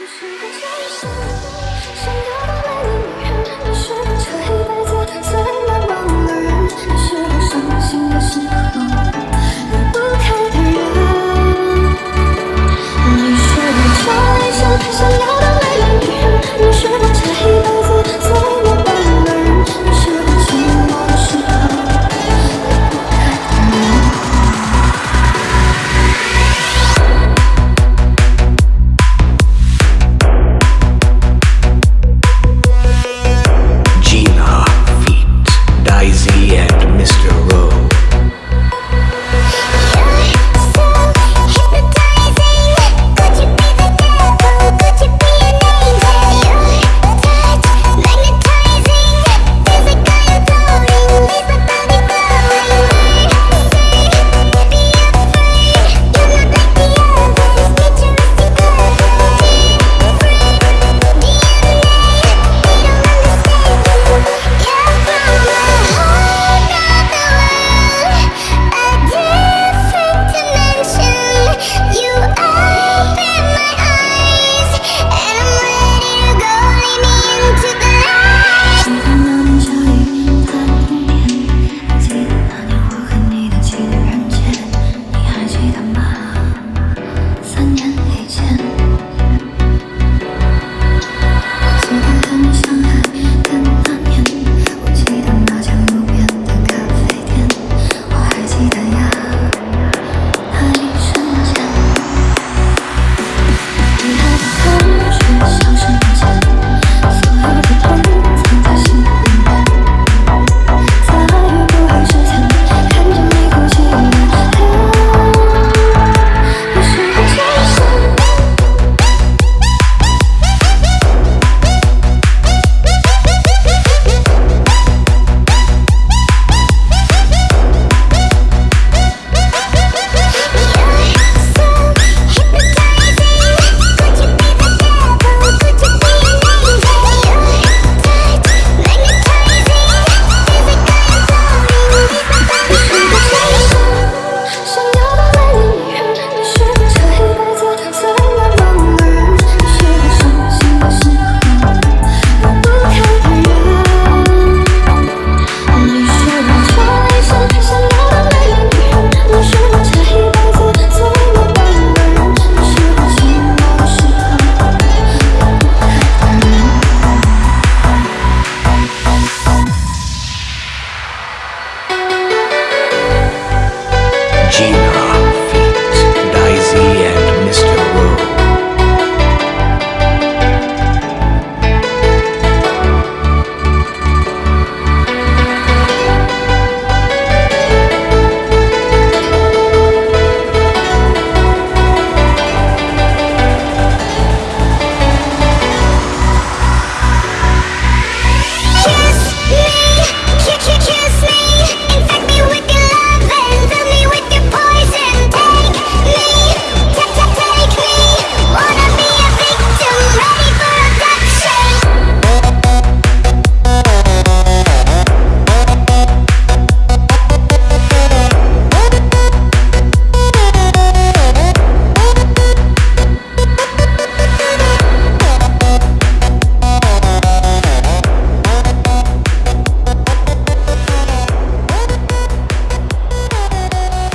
你是个超你善妒，像个不美丽女人。你是彻底。